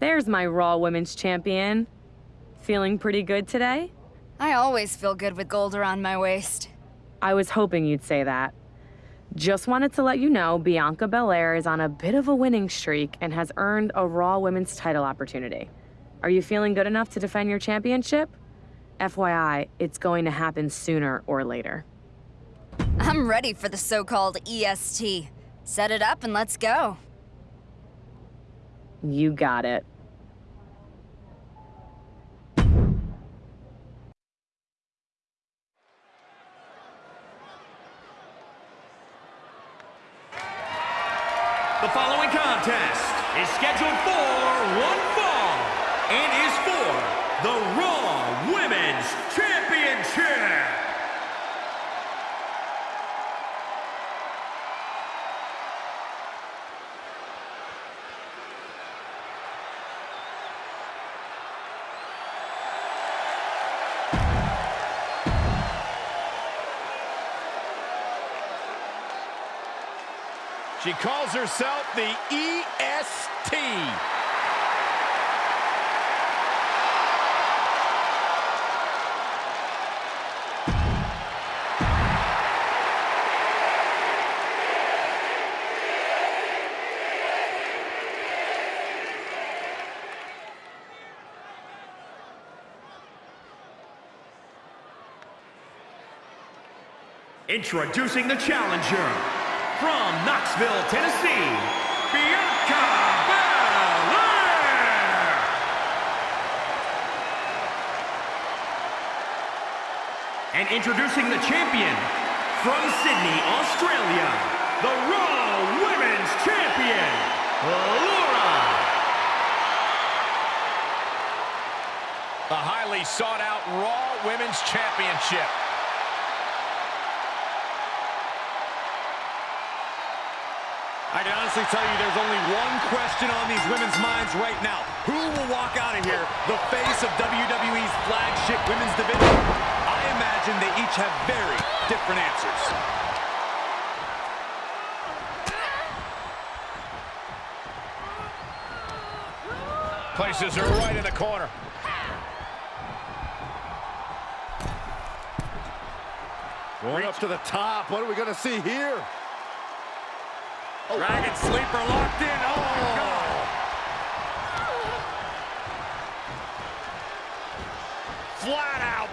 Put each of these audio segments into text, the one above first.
There's my Raw Women's Champion. Feeling pretty good today? I always feel good with gold around my waist. I was hoping you'd say that. Just wanted to let you know Bianca Belair is on a bit of a winning streak and has earned a Raw Women's title opportunity. Are you feeling good enough to defend your championship? FYI, it's going to happen sooner or later. I'm ready for the so-called EST. Set it up and let's go. You got it. Herself the EST. Introducing the challenger from Knoxville, Tennessee, Bianca Belair. And introducing the champion from Sydney, Australia, the Raw Women's Champion, Laura. The highly sought out Raw Women's Championship. Can honestly tell you there's only one question on these women's minds right now. Who will walk out of here the face of WWE's flagship women's division? I imagine they each have very different answers. Places her right in the corner. Going up to the top. What are we going to see here? Dragon Sleeper locked in. Oh, my God. Flat out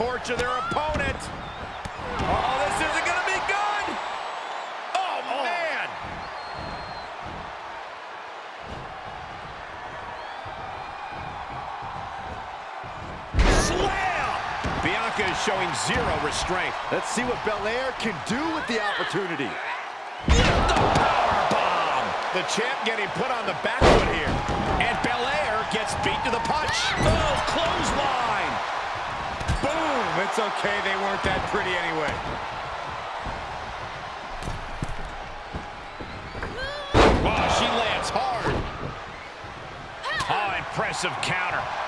torture their opponent. Oh, this isn't going to be good. Oh, oh, man. Slam. Bianca is showing zero restraint. Let's see what Belair can do with the opportunity. The power Bomb. The champ getting put on the back foot here. And Belair gets beat to the punch. Oh, clothesline. It's okay. They weren't that pretty anyway. Wow, she lands hard. Oh, impressive counter.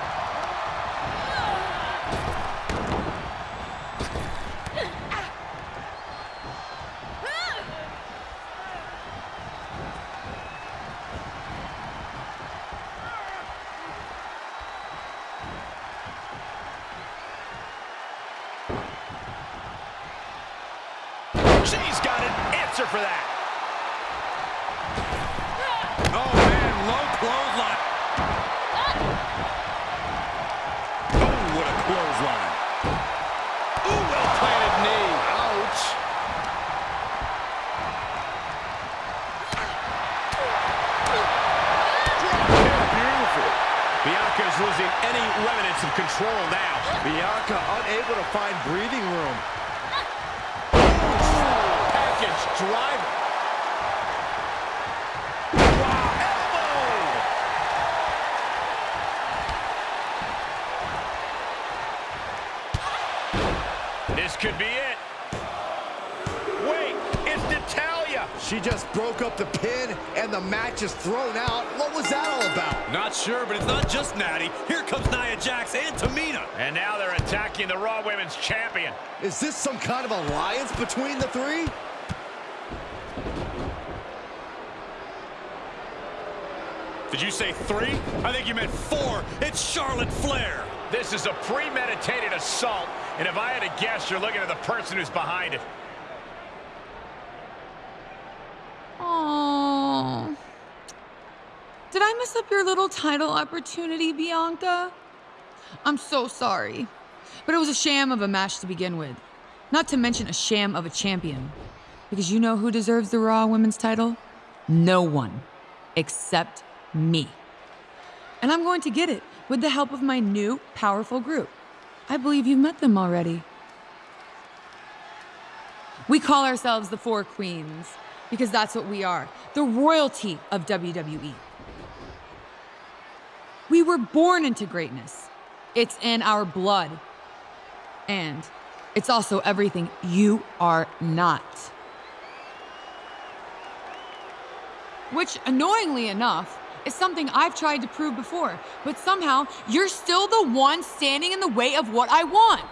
For that. Oh, man. Low clothesline. Oh, what a clothesline. Ooh, well-planted knee. Ouch. Beautiful. Bianca is losing any remnants of control now. Bianca unable to find breathing driver. Wow, elbow! This could be it. Wait, it's Natalya. She just broke up the pin, and the match is thrown out. What was that all about? Not sure, but it's not just Natty. Here comes Nia Jax and Tamina. And now they're attacking the Raw Women's Champion. Is this some kind of alliance between the three? Did you say three? I think you meant four. It's Charlotte Flair. This is a premeditated assault, and if I had to guess, you're looking at the person who's behind it. Oh. Did I mess up your little title opportunity, Bianca? I'm so sorry. But it was a sham of a match to begin with. Not to mention a sham of a champion. Because you know who deserves the Raw Women's title? No one. Except me. And I'm going to get it with the help of my new, powerful group. I believe you've met them already. We call ourselves the Four Queens because that's what we are the royalty of WWE. We were born into greatness, it's in our blood. And it's also everything you are not. Which, annoyingly enough, is something I've tried to prove before, but somehow you're still the one standing in the way of what I want.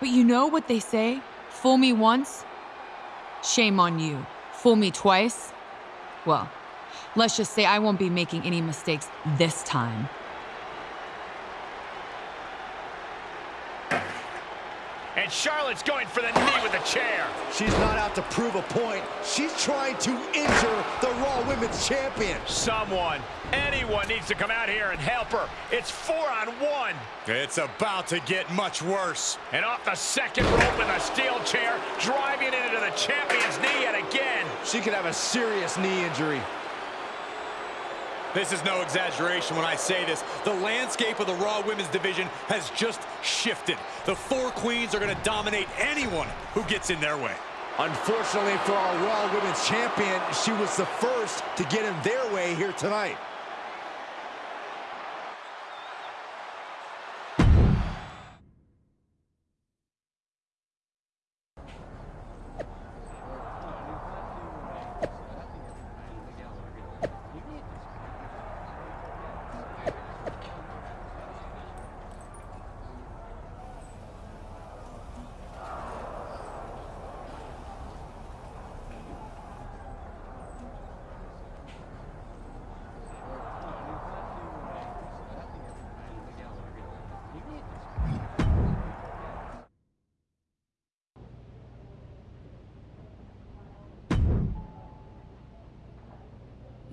But you know what they say? Fool me once, shame on you. Fool me twice, well, let's just say I won't be making any mistakes this time. And Charlotte's going for the knee with the chair. She's not out to prove a point. She's trying to injure the Raw Women's Champion. Someone, anyone needs to come out here and help her. It's four on one. It's about to get much worse. And off the second rope with a steel chair, driving it into the champion's knee yet again. She could have a serious knee injury. This is no exaggeration when I say this. The landscape of the Raw Women's Division has just shifted. The four queens are going to dominate anyone who gets in their way. Unfortunately for our Raw Women's Champion, she was the first to get in their way here tonight.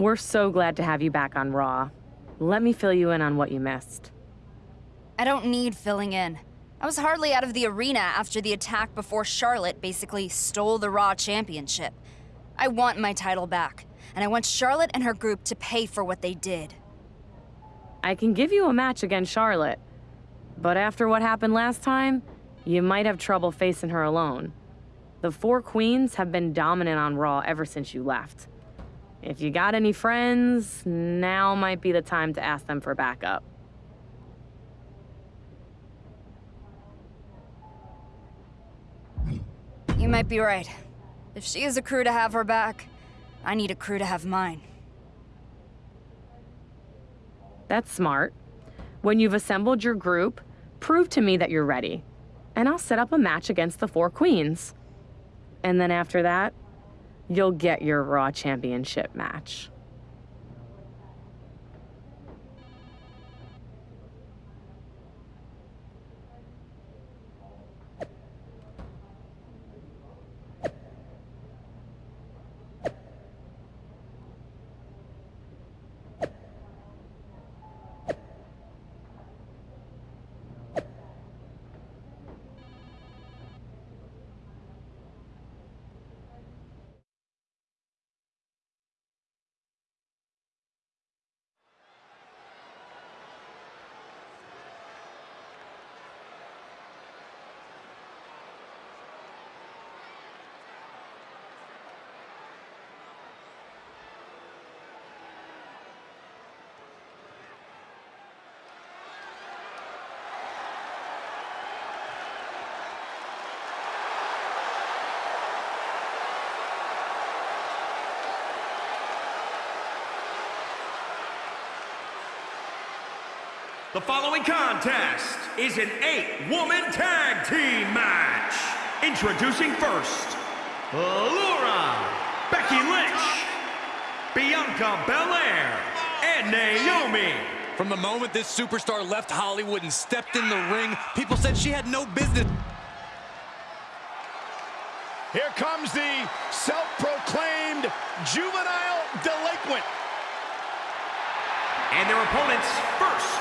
We're so glad to have you back on Raw. Let me fill you in on what you missed. I don't need filling in. I was hardly out of the arena after the attack before Charlotte basically stole the Raw Championship. I want my title back, and I want Charlotte and her group to pay for what they did. I can give you a match against Charlotte, but after what happened last time, you might have trouble facing her alone. The four queens have been dominant on Raw ever since you left. If you got any friends, now might be the time to ask them for backup. You might be right. If she has a crew to have her back, I need a crew to have mine. That's smart. When you've assembled your group, prove to me that you're ready, and I'll set up a match against the four queens. And then after that, you'll get your Raw Championship match. The following contest is an eight-woman tag team match. Introducing first, Laura, Becky Lynch, Bianca Belair, and Naomi. From the moment this superstar left Hollywood and stepped in the ring, people said she had no business. Here comes the self-proclaimed juvenile delinquent. And their opponents first,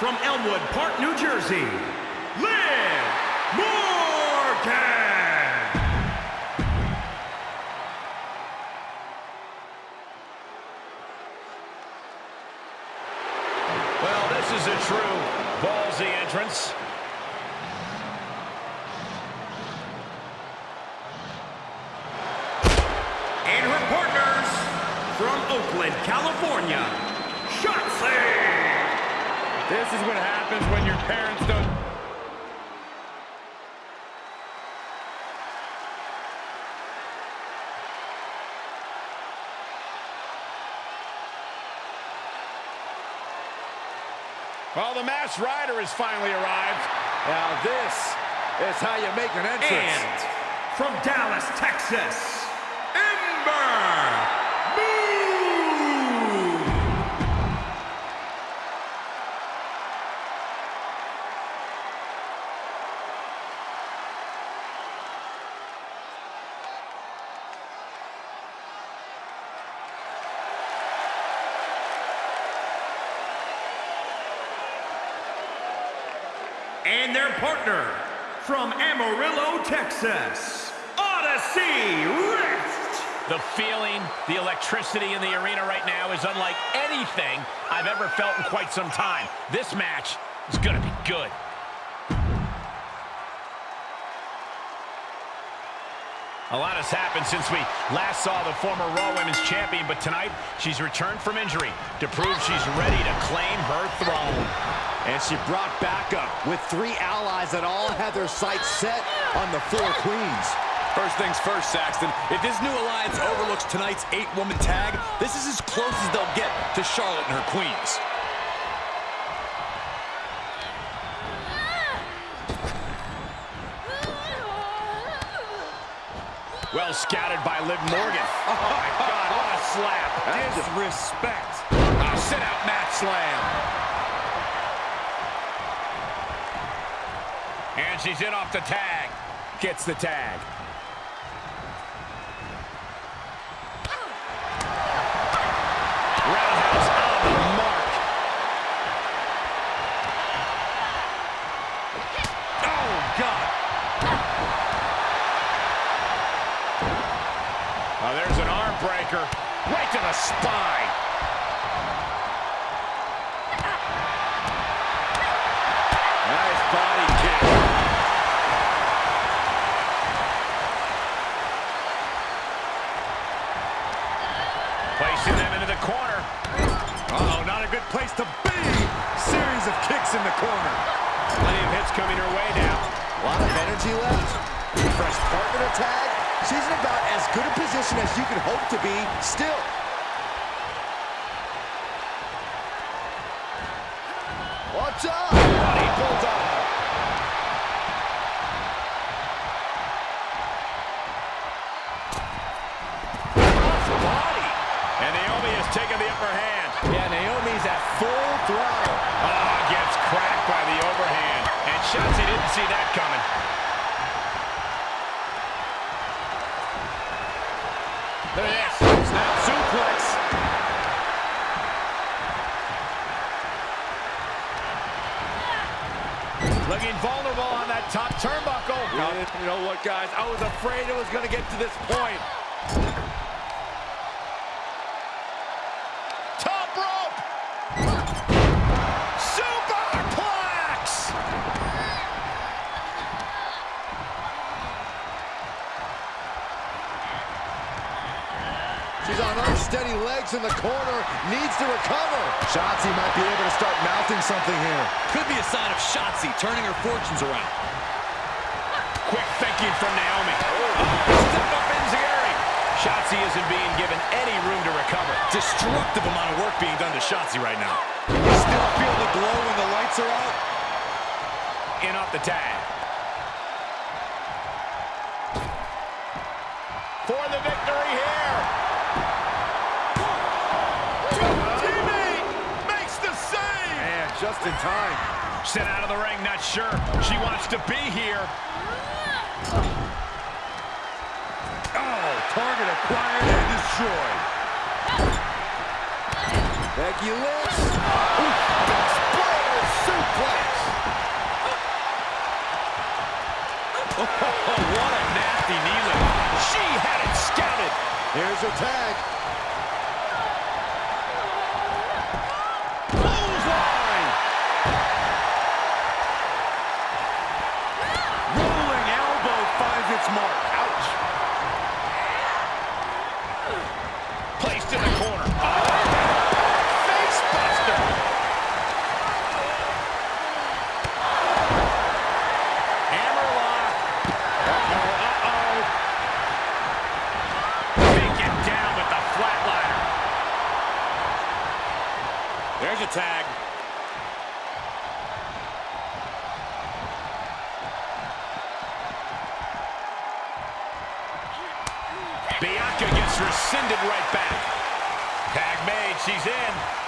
from Elmwood Park, New Jersey, Liv Morgan. Well, this is a true ballsy entrance. And her partners, from Oakland, California, Shotzi. This is what happens when your parents don't... Well, the masked rider has finally arrived. Now this is how you make an entrance. And from Dallas, Texas, partner, from Amarillo, Texas, Odyssey Rift. The feeling, the electricity in the arena right now is unlike anything I've ever felt in quite some time. This match is going to be good. A lot has happened since we last saw the former Raw Women's Champion, but tonight she's returned from injury to prove she's ready to claim her throne. And she brought backup with three allies that all had their sights set on the four queens. First things first, Saxton. If this new alliance overlooks tonight's eight-woman tag, this is as close as they'll get to Charlotte and her queens. Well scouted by Liv Morgan. Oh, my God, what a slap. Disrespect. A sit-out mat slam. And she's in off the tag. Gets the tag. Roundhouse on the mark. Oh, God. Oh, there's an arm breaker. Right to the spine. In the corner. Plenty of hits coming her way now. A lot of energy left. Fresh partner tag. She's in about as good a position as you could hope to be still. Watch out! Body bulldog. Turnbuckle. You know what, guys? I was afraid it was going to get to this point. Top rope. Superplex. She's on unsteady legs in the corner. Needs to recover. Shotzi might be able to start mounting something here. Could be a sign of Shotzi turning her fortunes around. Quick thinking from Naomi. Step up Enziguri. Shotzi isn't being given any room to recover. Destructive amount of work being done to Shotzi right now. Still feel the glow when the lights are out? In off the tag. For the victory here. Teammate makes the save. Man, just in time. Sent out of the ring, not sure she wants to be here. Acquired and destroyed. Becky Lynch. Exploder suplex. Oh, what a nasty knee lift. She had it scouted. Here's her tag. Clothesline. Rolling elbow finds its mark. Ouch. Placed in the corner. Oh, face buster. Hammerlock. Uh-oh, uh-oh. Take it down with the flatliner. There's a tag. Bianca gets rescinded right back. Tag made, she's in.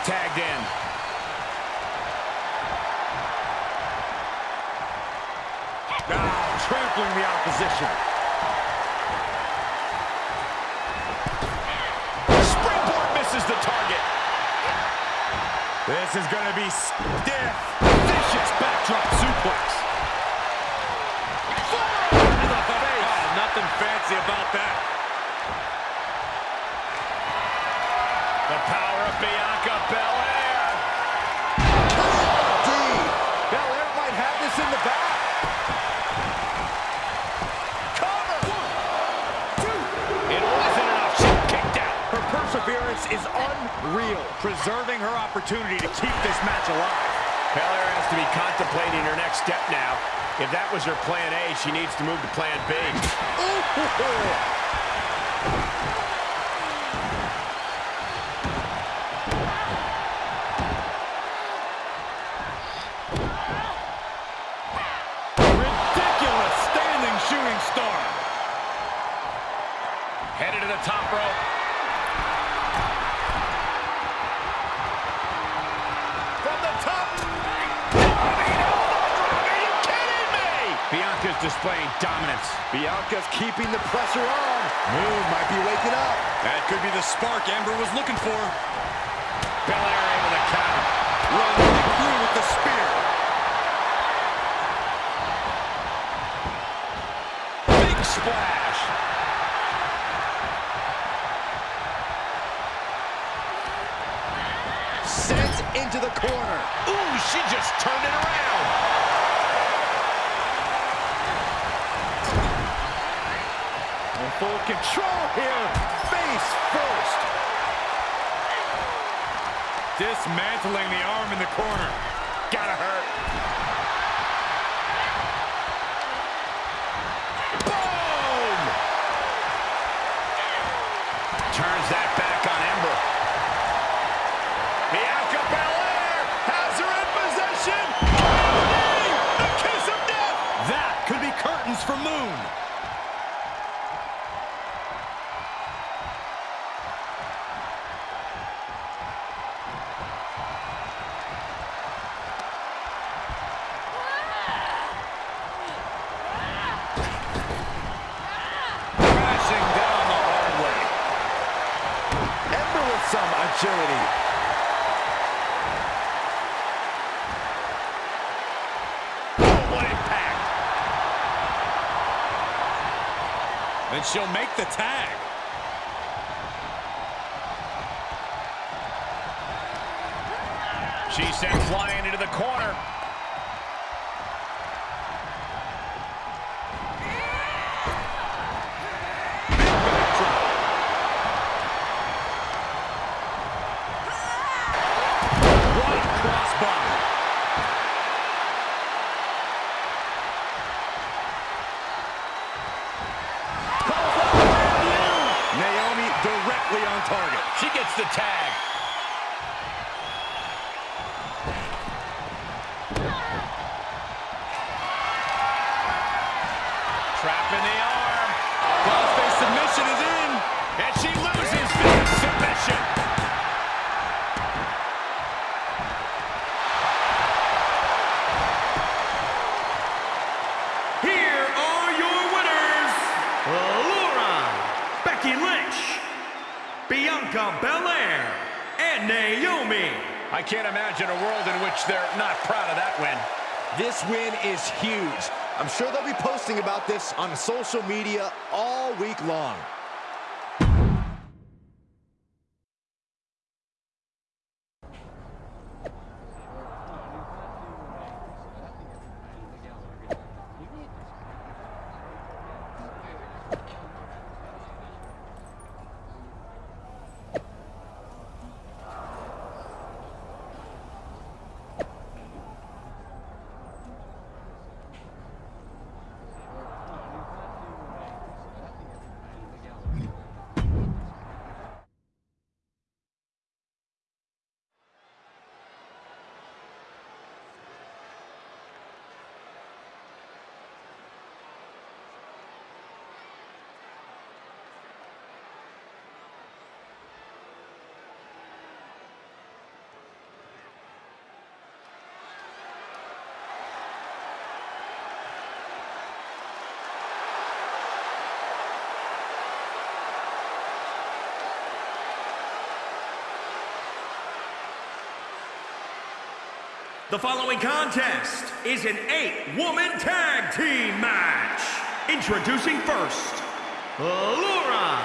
Tagged in. Ah, trampling the opposition. Springboard misses the target. This is going to be stiff. Vicious backdrop suplex. Face. Oh, nothing fancy about that. This in the back. Cover. It wasn't enough. She kicked out. Her perseverance is unreal, preserving her opportunity to keep this match alive. Belair has to be contemplating her next step now. If that was her plan A, she needs to move to plan B. Oh, dominance. Bianca's keeping the pressure on. Moon might be waking up. That could be the spark Amber was looking for. Belair able to counter. Run right through with the spear. Big splash. Sent into the corner. Ooh, she just turned it around. Full control here. Face first. Dismantling the arm in the corner. Gotta hurt. Boom! Turns that And she'll make the tag. She's sent flying into the corner. Imagine a world in which they're not proud of that win. This win is huge. I'm sure they'll be posting about this on social media all week long. The following contest is an eight-woman tag team match. Introducing first, Laura,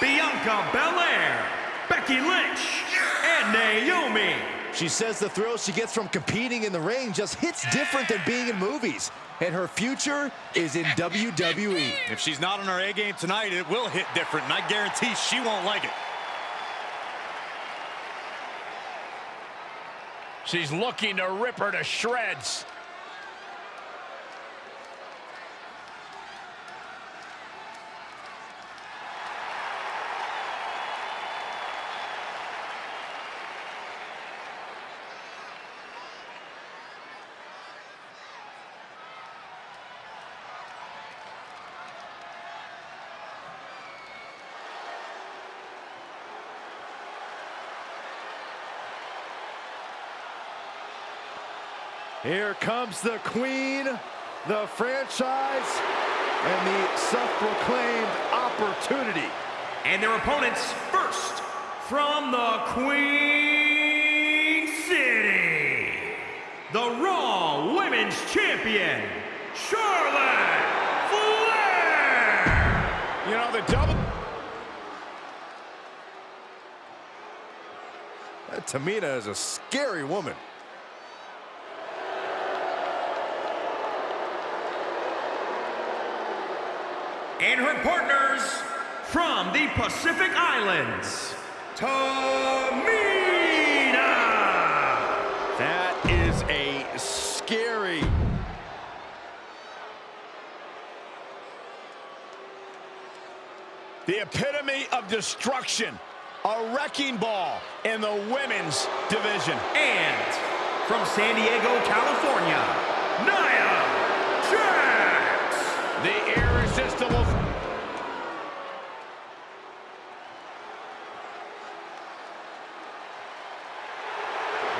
Bianca Belair, Becky Lynch, and Naomi. She says the thrill she gets from competing in the ring just hits different than being in movies. And her future is in WWE. If she's not on her A game tonight, it will hit different, and I guarantee she won't like it. She's looking to rip her to shreds. Here comes the queen, the franchise, and the self-proclaimed opportunity. And their opponents first, from the Queen City, the Raw Women's Champion, Charlotte Flair. You know, the double... Tamina is a scary woman. And her partners, from the Pacific Islands, Tamina. That is a scary... The epitome of destruction. A wrecking ball in the women's division. And from San Diego, California, Nia Jax. The irresistible...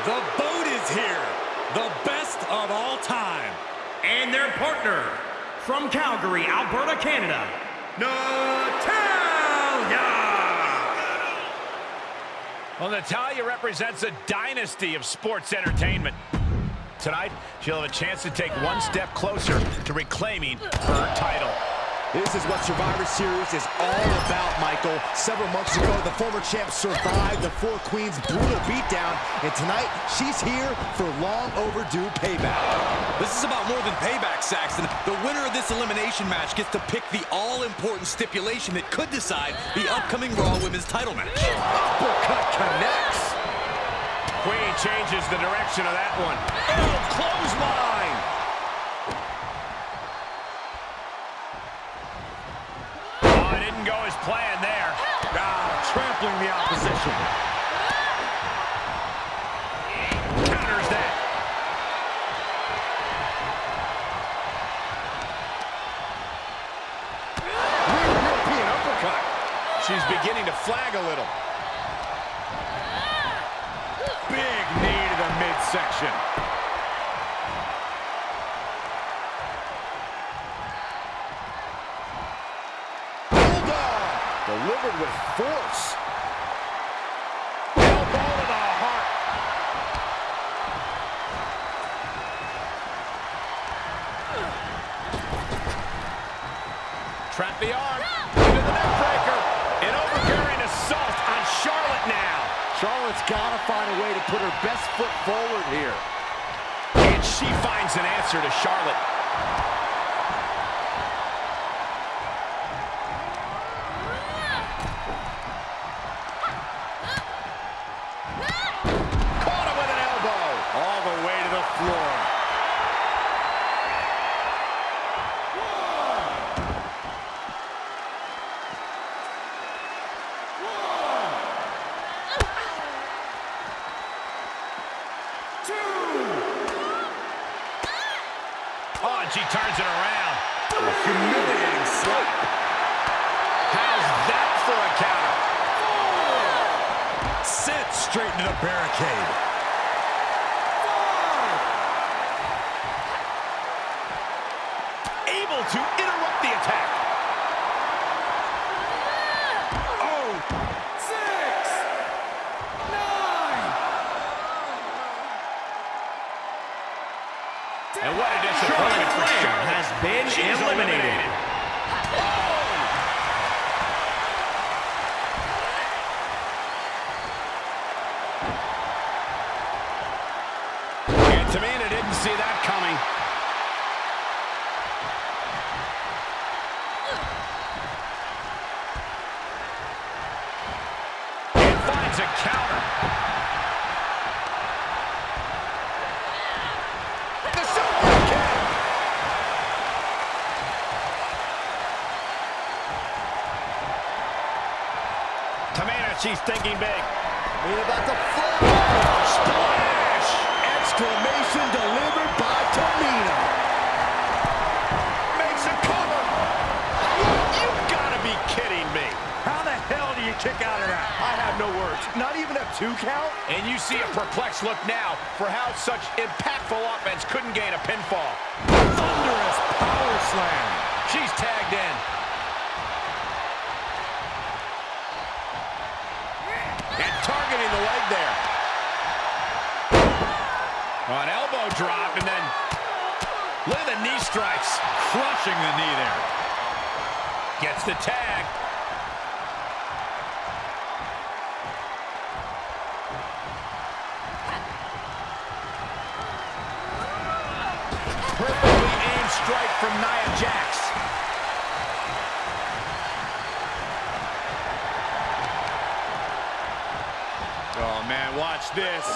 The boat is here. The best of all time. And their partner, from Calgary, Alberta, Canada, Natalya! Well, Natalya represents a dynasty of sports entertainment. Tonight, she'll have a chance to take one step closer to reclaiming her title. This is what Survivor Series is all about, Michael. Several months ago, the former champ survived the Four Queens brutal beatdown, and tonight, she's here for long overdue payback. This is about more than payback, Saxton. The winner of this elimination match gets to pick the all-important stipulation that could decide the upcoming Raw Women's title match. Uppercut connects. Queen changes the direction of that one. Oh, clothesline! To Charlotte. Turns it around. Humiliating slap. How's that for a counter? Sent straight into the barricade. Able to interrupt the attack. Oh, six, nine. And what a disappointment for Flair Charlotte. has been She's eliminated. And Tamina didn't see that coming. And finds a counter. The super kick. Tamina, she's thinking big. We're about to fly. Splash! Exclamation delivered by Tamina. Makes a cover. You've got to be kidding me. How the hell do you kick out of that? I have no words. Not even a two count? And you see a perplexed look now for how such impactful offense couldn't gain a pinfall. Thunderous power slam. She's tagged in. The leg there. Oh, an elbow drop and then look at the knee strikes. Crushing the knee there. Gets the tag. Perfectly aimed strike from Nia Jax. Oh, man, watch this.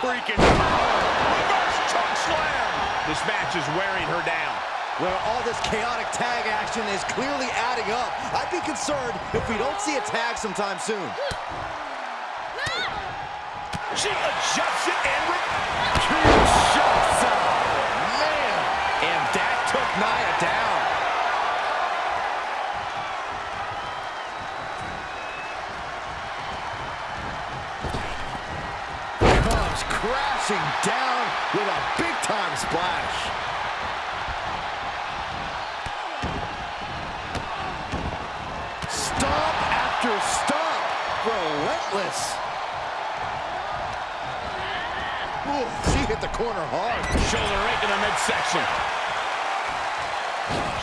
Freaking. Reverse choke slam. This match is wearing her down. Well, all this chaotic tag action is clearly adding up. I'd be concerned if we don't see a tag sometime soon. She adjusts it and Two shots out. Man. And that took Nia down. Comes crashing down with a big-time splash. Stomp. Relentless. Ooh, she hit the corner hard. Shoulder right to the midsection.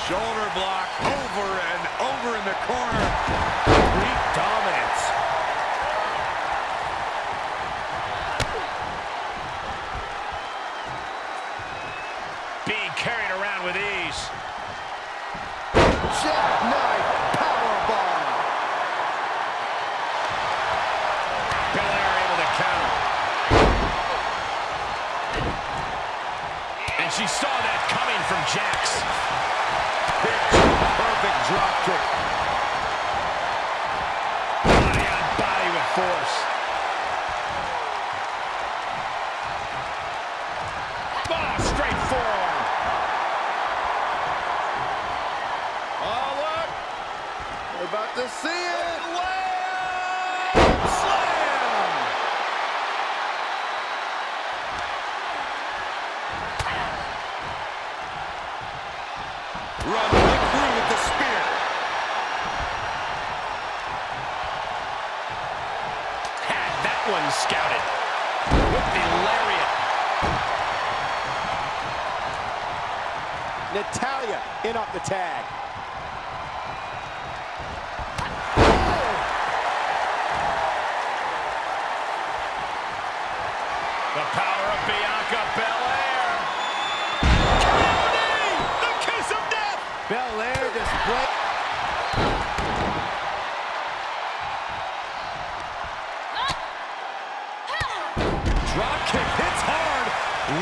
Shoulder block over and over in the corner. One scouted. With the lariat. Natalya in off the tag.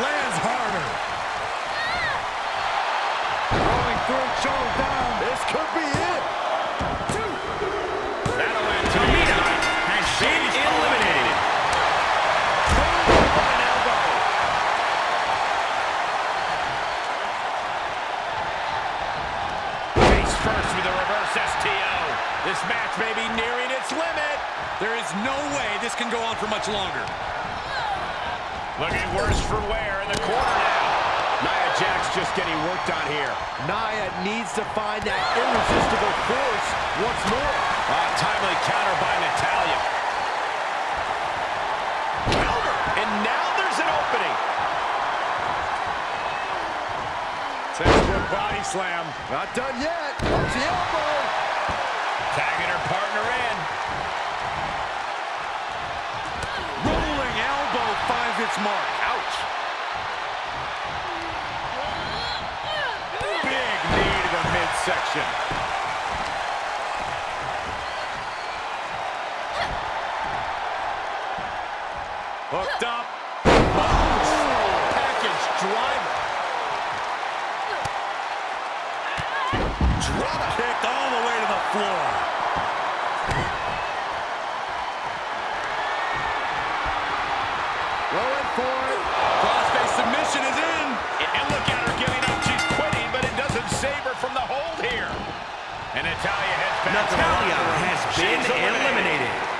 Lands harder. Rolling through, shoulders down. This could be it. That'll end Tamina has been eliminated. An elbow. Face first with a reverse STO. This match may be nearing its limit. There is no way this can go on for much longer. Looking worse for wear in the corner now. Nia Jax just getting worked on here. Nia needs to find that irresistible force once more. Ah, timely counter by Natalya. Counter! And now there's an opening. Textbook body slam. Not done yet. Watch the elbow. Tagging her partner in. Its mark. Ouch. Big knee to the midsection. Natalya heads back to the Natalya locker room. has been eliminated.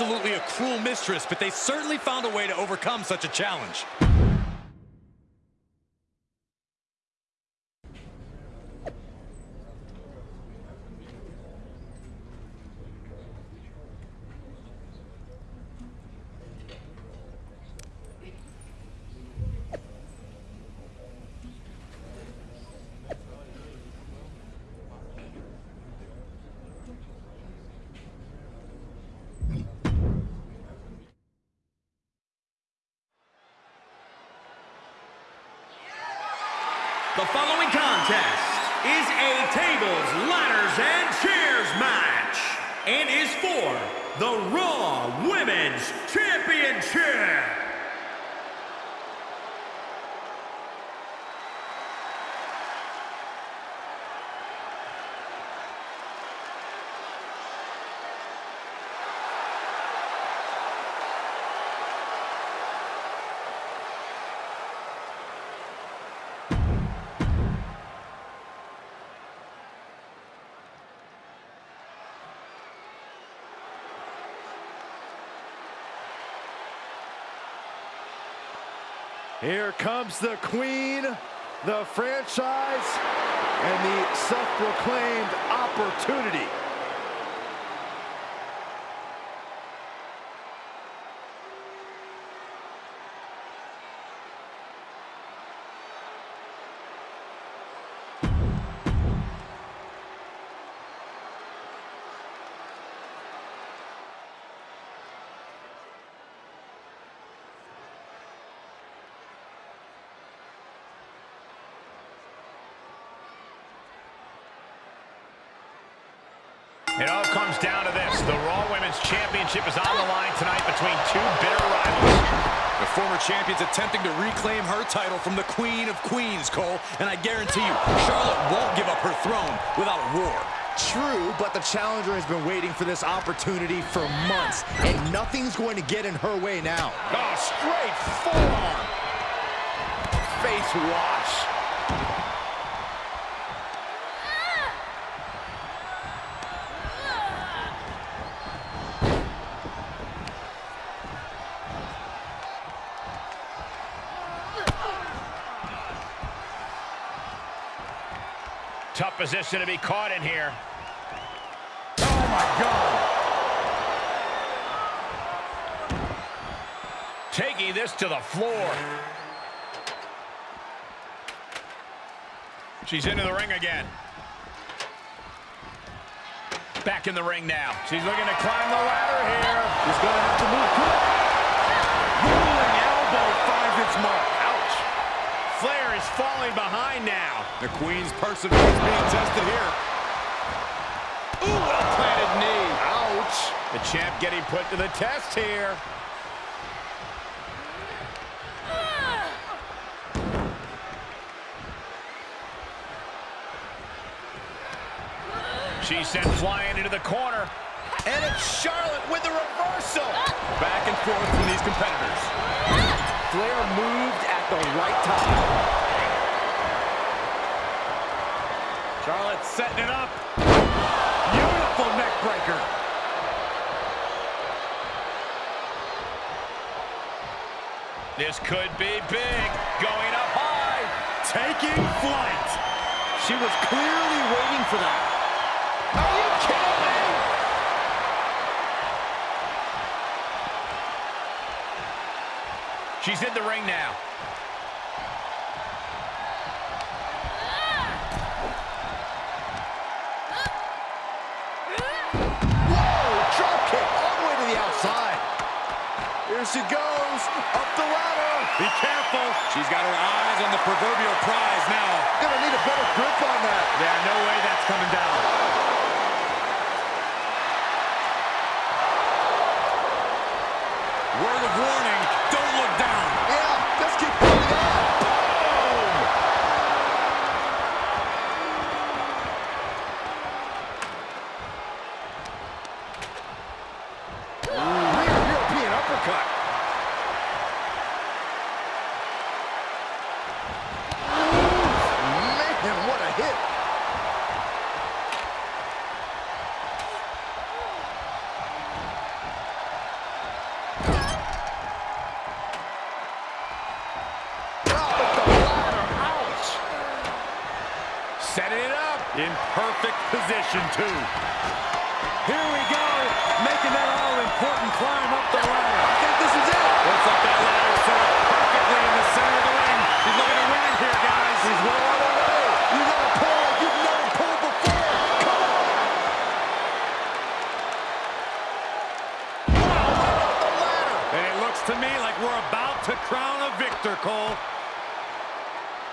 Absolutely a cruel mistress, but they certainly found a way to overcome such a challenge. The following contest is a tables, ladders, and chairs match and is for the Raw Women's Championship. Here comes the queen, the franchise, and the self-proclaimed opportunity. It all comes down to this. The Raw Women's Championship is on the line tonight between two bitter rivals. The former champion's attempting to reclaim her title from the Queen of Queens, Cole. And I guarantee you, Charlotte won't give up her throne without a war. True, but the challenger has been waiting for this opportunity for months, and nothing's going to get in her way now. Oh, straight forearm. Face wash. Position to be caught in here. Oh, my God. Taking this to the floor. She's into the ring again. Back in the ring now. She's looking to climb the ladder here. She's going to have to move quick. Ruling elbow finds its mark. Falling behind now. The Queen's perseverance being tested here. Ooh, well-planted knee. Ouch. The champ getting put to the test here. She sent flying into the corner. And it's Charlotte with the reversal. Back and forth from these competitors. Flair moved at the right time. Charlotte setting it up. Beautiful neck breaker. This could be big. Going up high. Taking flight. She was clearly waiting for that. Are you kidding me? She's in the ring now. Careful. She's got her eyes on the proverbial prize now. Gonna need a better grip on that. Yeah, no way that's coming down. Word of warning, don't look down. Yeah, just keep pulling on. Ooh, rear European uppercut. Ooh, man, what a hit. Drop at the ladder. Ouch. Setting it up. In perfect position, too. Here we go, making that all-important climb up the ladder. I think this is it. Looks like that ladder set up perfectly in the center of the ring. He's looking to win it here, guys. He's well on the way. You gotta pull like you've never pulled before. Come on. Wow, right off the ladder. And it looks to me like we're about to crown a victor, Cole.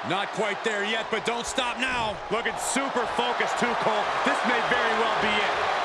Not quite there yet, but don't stop now. Looking super focused too, Cole. This may very well be it.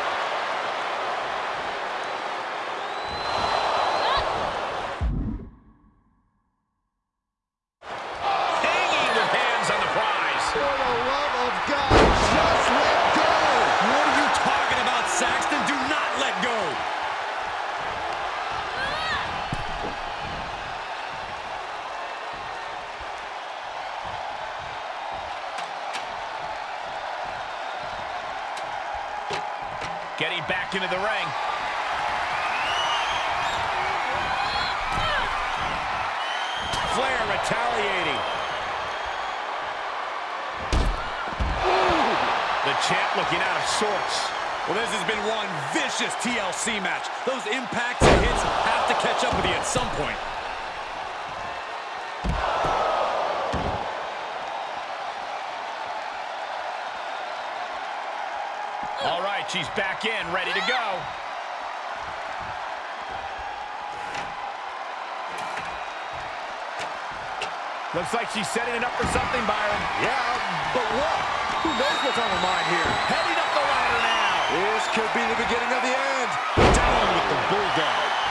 This has been one vicious TLC match. Those impacts and hits have to catch up with you at some point. All right, she's back in, ready to go. Looks like she's setting it up for something, Byron. Yeah, but what? Who knows what's on her mind here? Heading This could be the beginning of the end. Down with the Bulldog.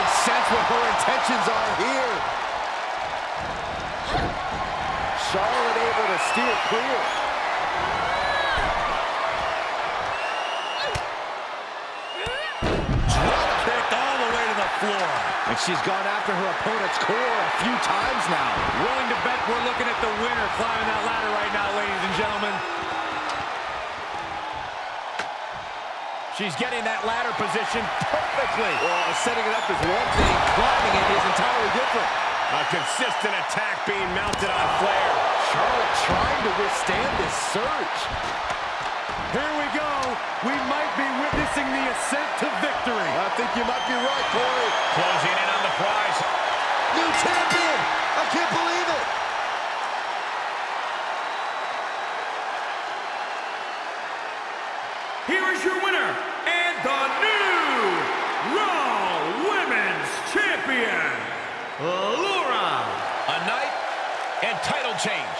Can sense what her intentions are here. Charlotte able to steer clear. All the way to the floor. And she's gone after her opponent's core a few times now. Willing to bet we're looking at the winner climbing that ladder right now, ladies and gentlemen. She's getting that ladder position perfectly. Well, setting it up is one thing, climbing it is entirely different. A consistent attack being mounted on Flair. Charlotte trying to withstand this surge. Here we go. We might be witnessing the ascent to victory. I think you might be right, Corey. Closing in on the prize. New champion! I can't believe it! Laura. A night and title change